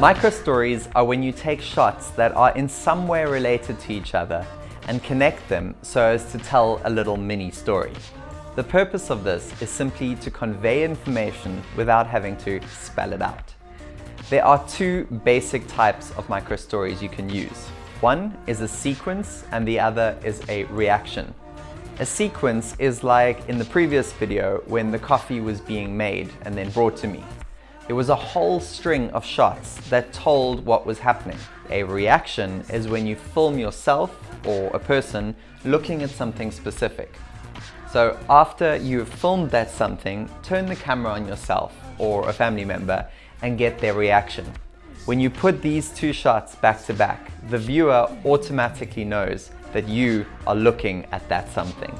Micro stories are when you take shots that are in some way related to each other and connect them so as to tell a little mini story. The purpose of this is simply to convey information without having to spell it out. There are two basic types of micro stories you can use. One is a sequence and the other is a reaction. A sequence is like in the previous video when the coffee was being made and then brought to me. It was a whole string of shots that told what was happening. A reaction is when you film yourself or a person looking at something specific. So after you've filmed that something, turn the camera on yourself or a family member and get their reaction. When you put these two shots back to back, the viewer automatically knows that you are looking at that something.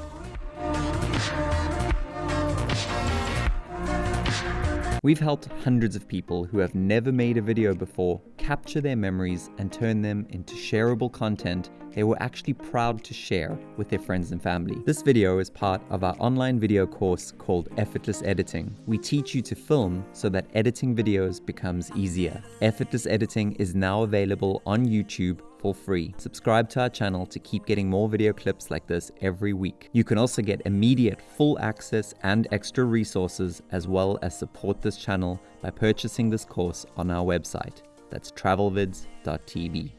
We've helped hundreds of people who have never made a video before capture their memories and turn them into shareable content they were actually proud to share with their friends and family. This video is part of our online video course called Effortless Editing. We teach you to film so that editing videos becomes easier. Effortless Editing is now available on YouTube for free. Subscribe to our channel to keep getting more video clips like this every week. You can also get immediate full access and extra resources as well as support this channel by purchasing this course on our website. That's travelvids.tv.